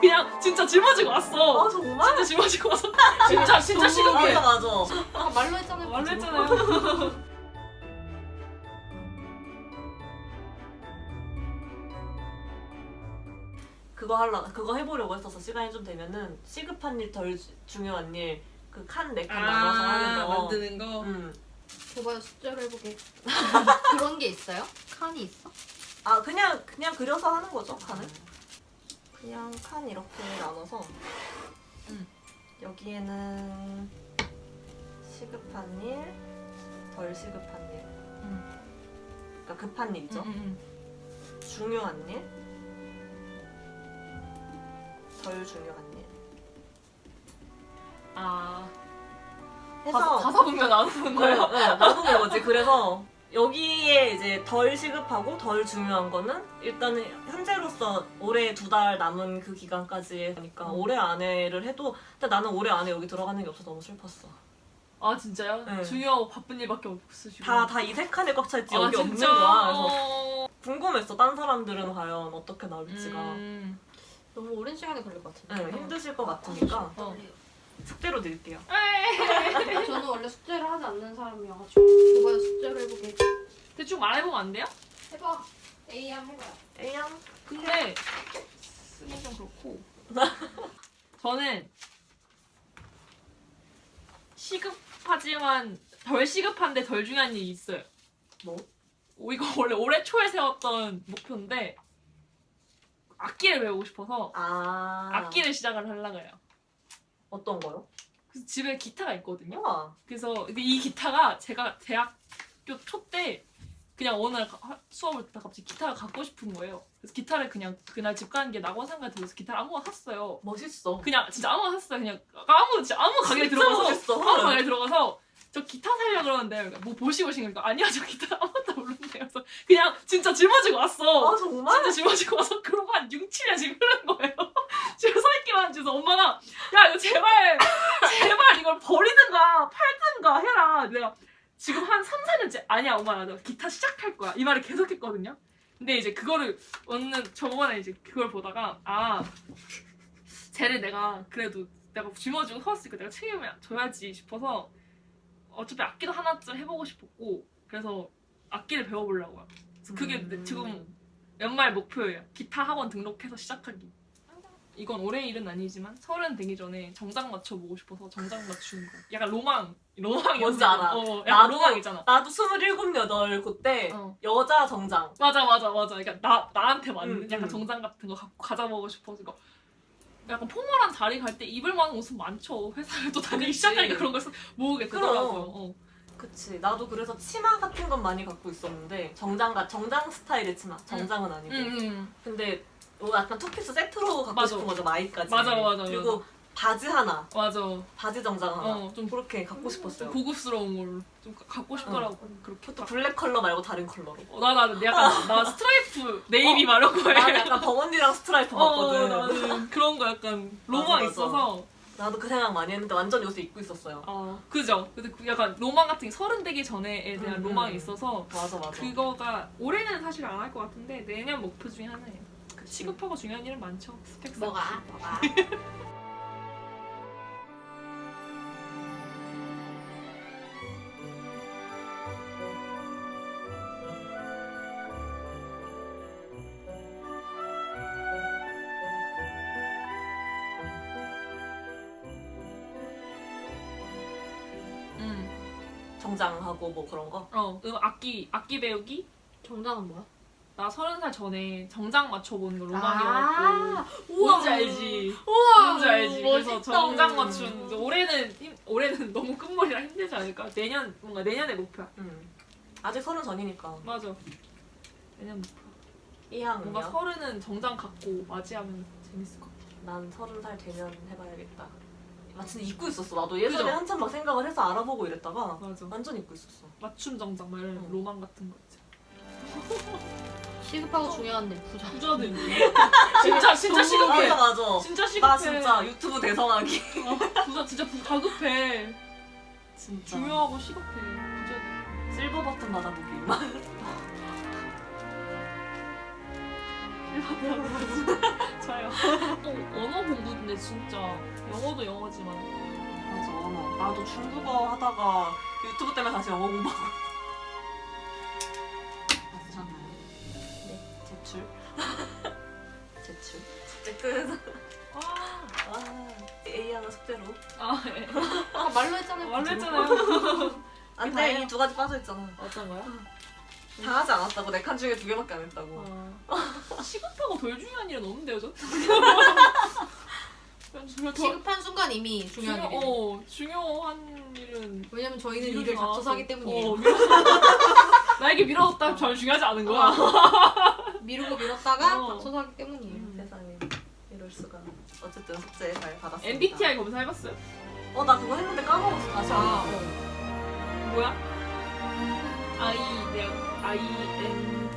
그냥 진짜 짊어지고 왔어. 아 정말? 진짜 짊어지고 와서 진짜 진짜 시급해. 맞아 맞아. 아, 말로 했잖아요. 말로 했잖아요. 그거 할라 그거 해보려고 했었어 시간이 좀 되면은 시급한 일 덜 중요한 일 그 칸 네칸 나눠서 하는 거. 아, 만드는 거. 음. 줘봐요 숫자로 해보게. 그런 게 있어요? 칸이 있어? 아 그냥 그냥 그려서 하는 거죠 칸을. 그냥 칸 이렇게 나눠서 음. 여기에는 시급한 일, 덜 시급한 일. 음. 그러니까 급한 일이죠. 음, 음, 중요한 일, 덜 중요한 일. 아 해서 다섯 다섯 분면 나누는 네, 거예요. 네, 나누는 거지. 그래서 여기에 이제 덜 시급하고 덜 중요한 거는 일단은 현재로서 올해 두 달 남은 그 기간까지 하니까 음. 올해 안에를 해도 근데 나는 올해 안에 여기 들어가는 게 없어서 너무 슬펐어. 아 진짜요? 네. 중요하고 바쁜 일밖에 없으시고. 다다이세 칸에 꽉 차 있지 아, 여기 없는 진짜? 거야. 그래서 어... 궁금했어. 딴 사람들은 과연 어떻게 나올지가. 음. 너무 오랜 시간이 걸릴 것 같은데. 네, 힘드실 것 같으니까 어. 숙제로 드릴게요. 저는 원래 숙제를 하지 않는 사람이어가지고. 줘봐요 숫자로 해보게. 대충 말해보면 안 돼요? 해봐. A양 해봐요. A양 근데 쓰기 좀 그렇고 저는 시급하지만 덜 시급한데 덜 중요한 일이 있어요. 뭐? 오, 이거 원래 올해 초에 세웠던 목표인데 악기를 배우고 싶어서 아 악기를 시작을 하려고 해요. 어떤 거요? 그래서 집에 기타가 있거든요. 우와. 그래서 근데 이 기타가 제가 대학교 초 때 그냥 어느 날 가- 수업을 듣다 갑자기 기타가 갖고 싶은 거예요. 그래서 기타를 그냥 그날 집 가는 게 낙원 상가에 들어서 기타를 아무거나 샀어요. 멋있어. 그냥 진짜 아무거나 샀어요. 그냥 아무 진짜 아무 가게에 들어가서 멋있어. 아무 가게에 들어가서 저 기타 살려 그러는데 뭐 보시고 오신 거니까 아니야 저 기타 아무것도 모르는데요. 그래서 그냥 진짜 짊어지고 왔어. 아 정말? 진짜 짊어지고 와서 그러고 한 6, 7년 지금 흐른 거예요. 지금 서 있기만 해서 엄마가 야 이거 제발 제발 이걸 버리든가 팔든가 해라. 내가 지금 한 3, 4년째 아니야 엄마 나 기타 시작할 거야. 이 말을 계속 했거든요. 근데 이제 그거를 어느 저번에 이제 그걸 보다가 아 쟤를 내가 그래도 내가 짊어지고 서왔으니까 내가 책임을 져야지 싶어서 어차피 악기도 하나쯤 해보고 싶었고 그래서 악기를 배워보려고요. 그래서 그게 음. 지금 연말 목표예요. 기타 학원 등록해서 시작하기. 이건 올해 일은 아니지만 서른 되기 전에 정장 맞춰보고 싶어서 정장 맞추는 거. 약간 로망, 로망이 뭔지 알아. 어, 약간 나도- 로망이잖아. 나도 스물일곱 여덟 그때 어. 여자 정장. 맞아, 맞아, 맞아. 그러니까 나 나한테 맞는 음, 약간 음. 정장 같은 거 갖고 가져보고 싶어서 이거. 약간 포멀한 자리 갈 때 입을 만한 옷은 많죠. 회사를 또 다니기. 시작하니까 그런 걸 모으게 되더라고요. 어. 그치. 나도 그래서 치마 같은 건 많이 갖고 있었는데 정장과 정장 스타일의 치마. 정장은 아니고. 음, 음. 근데 이거 약간 투피스 세트로 갖고 맞아. 싶은 거죠 마이까지. 맞아, 맞아, 그리고 바지 하나, 맞아. 바지 정장 하나. 어, 좀 그렇게 갖고 싶었어요. 고급스러운 걸로 좀 가- 갖고 싶더라고. 그렇게. 그것도 블랙 컬러 말고 다른 컬러로. 어, 나, 나, 약간, 나 스트라이프, 네이비 막 이런 거에. 나는 약간 burgundy랑 스트라이프 봤거든. 어, 나는 그런 거 약간 로망 맞아, 맞아. 있어서. 나도 그 생각 많이 했는데 완전 요새 입고 있었어요. 어, 그죠? 근데 그 약간 로망 같은 게 서른 되기 전에에 대한 음, 로망이 음. 있어서 맞아 맞아. 그거가 올해는 사실 안 할 것 같은데 내년 목표 중에 하나예요. 그치. 시급하고 중요한 일은 많죠. 스펙 쌓기. 뭐가? 뭐가? 음. 정장하고 뭐 그런 거. 어, 음, 악기, 악기 배우기? 정장은 뭐야? 나 서른 살 전에 정장 맞춰보는 거 로망이었고. 아, 뭔지 알지? 우와. 뭔지 알지? 그래서. 정장 맞춘 이제 올해는 힘- 올해는 너무 끝머리라 힘들지 않을까? 내년 뭔가 내년의 목표야. 음. 아직 서른 전이니까. 맞아. 내년 목표. 이항은요? 뭔가 서른은 정장 갖고 맞이하면 재밌을 것 같아. 난 서른 살 되면 해봐야겠다. 마침 입고 있었어. 나도 예전에 그죠? 한참 막 생각을 해서 알아보고 이랬다가 맞아. 완전 입고 있었어. 맞춤 정장 막 이런 응. 로망 같은 거 있지. 시급하고 중요한데 부자. 있네. 진짜 진짜 시급해. 맞아 맞아. 진짜 시급해. 나 진짜 유튜브 대성하기. 어, 부자 진짜 부, 다급해. 진짜. 중요하고 시급해. 부자. 실버 버튼 받아보기. 저요. 또 언어 공부인데 진짜 영어도 영어지만 맞아. 나도 중국어 하다가 유튜브 때문에 다시 영어 공부하고. 네. 제출. 제출. 끝. 아, 아, A 하나 숙제로. 아 예. 아, 말로 했잖아요. 말로 했잖아요. 안. 돼, 이 두 가지 빠져있잖아. 어떤 거요? 다 하지 않았다고. 내칸 중에 두 개밖에 안 했다고. 어. 시급하고 덜 중요한 일은 없는데요, 저? 시급한 순간 이미 중요한 중요, 일이에요. 어, 중요한 일은 왜냐면 저희는 일을 닥쳐서 하기. 때문이에요. 어. 나에게 미뤄졌다 전 중요하지 않은 거야. 미루고 미뤘다가 어. 닥쳐서 하기 때문이에요. 음. 세상에. 이럴 수가. 어쨌든 숙제 잘 받았습니다. MBTI 검사 해봤어요? 어, 나 그거 했는데 까먹었어. 다시 한 아, 번. 뭐야? I, I, N,